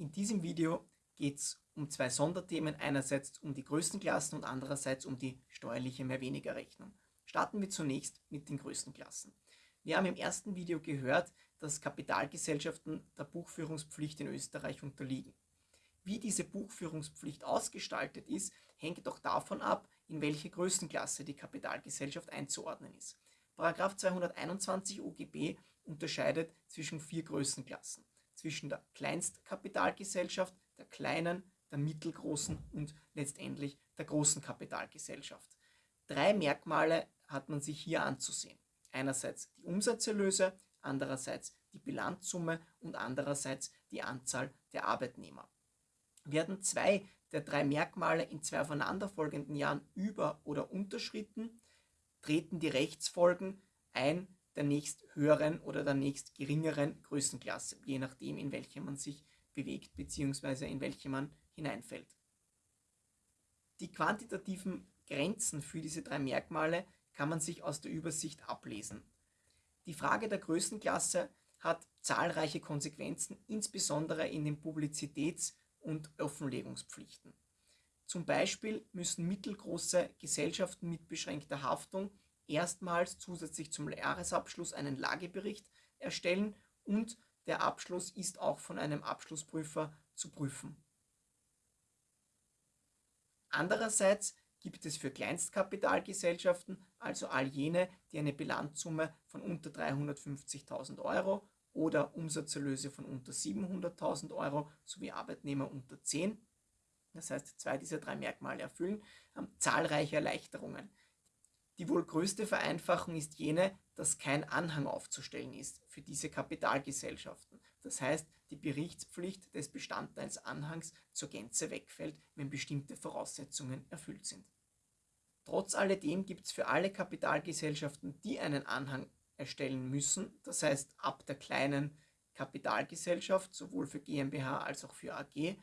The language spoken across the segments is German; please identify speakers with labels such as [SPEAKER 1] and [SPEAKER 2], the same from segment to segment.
[SPEAKER 1] In diesem Video geht es um zwei Sonderthemen, einerseits um die größten Klassen und andererseits um die steuerliche Mehr-Weniger-Rechnung. Starten wir zunächst mit den größten Klassen. Wir haben im ersten Video gehört, dass Kapitalgesellschaften der Buchführungspflicht in Österreich unterliegen. Wie diese Buchführungspflicht ausgestaltet ist, hängt auch davon ab, in welche Größenklasse die Kapitalgesellschaft einzuordnen ist. Paragraph 221 OGB unterscheidet zwischen vier Größenklassen zwischen der Kleinstkapitalgesellschaft, der kleinen, der mittelgroßen und letztendlich der großen Kapitalgesellschaft. Drei Merkmale hat man sich hier anzusehen. Einerseits die Umsatzerlöse, andererseits die Bilanzsumme und andererseits die Anzahl der Arbeitnehmer. Werden zwei der drei Merkmale in zwei aufeinanderfolgenden Jahren über- oder unterschritten, treten die Rechtsfolgen ein der nächst höheren oder der nächst geringeren Größenklasse, je nachdem, in welche man sich bewegt bzw. in welche man hineinfällt. Die quantitativen Grenzen für diese drei Merkmale kann man sich aus der Übersicht ablesen. Die Frage der Größenklasse hat zahlreiche Konsequenzen, insbesondere in den Publizitäts- und Offenlegungspflichten. Zum Beispiel müssen mittelgroße Gesellschaften mit beschränkter Haftung erstmals zusätzlich zum Jahresabschluss einen Lagebericht erstellen und der Abschluss ist auch von einem Abschlussprüfer zu prüfen. Andererseits gibt es für Kleinstkapitalgesellschaften, also all jene, die eine Bilanzsumme von unter 350.000 Euro oder Umsatzerlöse von unter 700.000 Euro sowie Arbeitnehmer unter 10, das heißt zwei dieser drei Merkmale erfüllen, zahlreiche Erleichterungen. Die wohl größte Vereinfachung ist jene, dass kein Anhang aufzustellen ist für diese Kapitalgesellschaften. Das heißt, die Berichtspflicht des Bestandteils Anhangs zur Gänze wegfällt, wenn bestimmte Voraussetzungen erfüllt sind. Trotz alledem gibt es für alle Kapitalgesellschaften, die einen Anhang erstellen müssen, das heißt ab der kleinen Kapitalgesellschaft, sowohl für GmbH als auch für AG,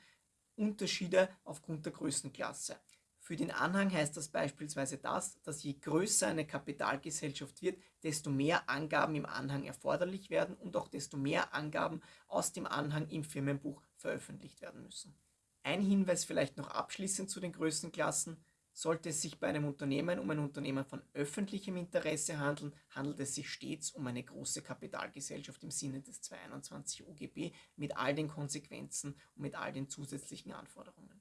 [SPEAKER 1] Unterschiede aufgrund der Größenklasse. Für den Anhang heißt das beispielsweise das, dass je größer eine Kapitalgesellschaft wird, desto mehr Angaben im Anhang erforderlich werden und auch desto mehr Angaben aus dem Anhang im Firmenbuch veröffentlicht werden müssen. Ein Hinweis vielleicht noch abschließend zu den Größenklassen. Sollte es sich bei einem Unternehmen um ein Unternehmen von öffentlichem Interesse handeln, handelt es sich stets um eine große Kapitalgesellschaft im Sinne des 221 UGB mit all den Konsequenzen und mit all den zusätzlichen Anforderungen.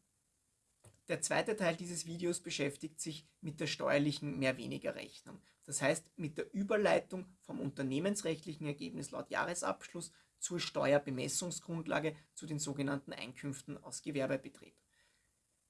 [SPEAKER 1] Der zweite Teil dieses Videos beschäftigt sich mit der steuerlichen Mehr-Weniger-Rechnung. Das heißt mit der Überleitung vom unternehmensrechtlichen Ergebnis laut Jahresabschluss zur Steuerbemessungsgrundlage zu den sogenannten Einkünften aus Gewerbebetrieb.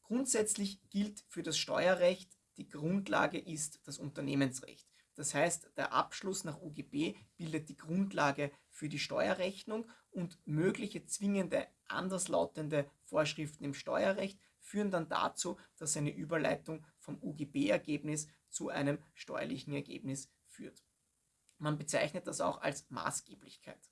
[SPEAKER 1] Grundsätzlich gilt für das Steuerrecht, die Grundlage ist das Unternehmensrecht. Das heißt, der Abschluss nach UGB bildet die Grundlage für die Steuerrechnung und mögliche zwingende anderslautende Vorschriften im Steuerrecht führen dann dazu, dass eine Überleitung vom UGB-Ergebnis zu einem steuerlichen Ergebnis führt. Man bezeichnet das auch als Maßgeblichkeit.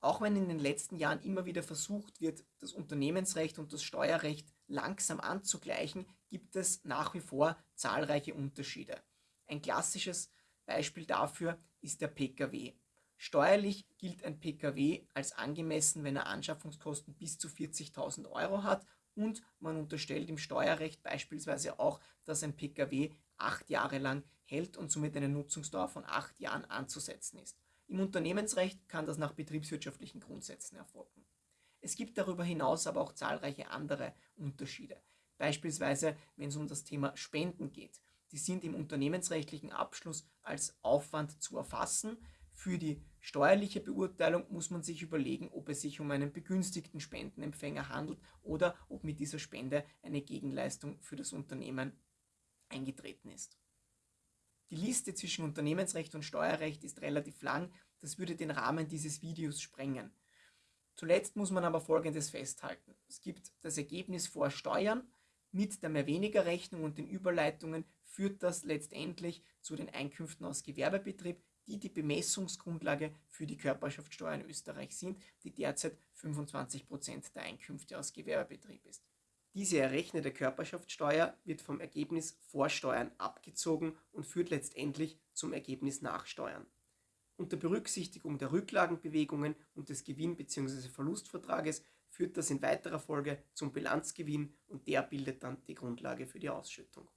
[SPEAKER 1] Auch wenn in den letzten Jahren immer wieder versucht wird, das Unternehmensrecht und das Steuerrecht langsam anzugleichen, gibt es nach wie vor zahlreiche Unterschiede. Ein klassisches Beispiel dafür ist der Pkw. Steuerlich gilt ein Pkw als angemessen, wenn er Anschaffungskosten bis zu 40.000 Euro hat und man unterstellt im Steuerrecht beispielsweise auch, dass ein Pkw acht Jahre lang hält und somit eine Nutzungsdauer von acht Jahren anzusetzen ist. Im Unternehmensrecht kann das nach betriebswirtschaftlichen Grundsätzen erfolgen. Es gibt darüber hinaus aber auch zahlreiche andere Unterschiede. Beispielsweise, wenn es um das Thema Spenden geht. Die sind im unternehmensrechtlichen Abschluss als Aufwand zu erfassen, für die steuerliche Beurteilung muss man sich überlegen, ob es sich um einen begünstigten Spendenempfänger handelt oder ob mit dieser Spende eine Gegenleistung für das Unternehmen eingetreten ist. Die Liste zwischen Unternehmensrecht und Steuerrecht ist relativ lang, das würde den Rahmen dieses Videos sprengen. Zuletzt muss man aber Folgendes festhalten. Es gibt das Ergebnis vor Steuern. Mit der Mehrweniger-Rechnung und den Überleitungen führt das letztendlich zu den Einkünften aus Gewerbebetrieb, die die Bemessungsgrundlage für die Körperschaftssteuer in Österreich sind, die derzeit 25% der Einkünfte aus Gewerbebetrieb ist. Diese errechnete Körperschaftssteuer wird vom Ergebnis vor Steuern abgezogen und führt letztendlich zum Ergebnis nach Steuern. Unter Berücksichtigung der Rücklagenbewegungen und des Gewinn- bzw. Verlustvertrages
[SPEAKER 2] führt das in weiterer Folge zum Bilanzgewinn und der bildet dann die Grundlage für die Ausschüttung.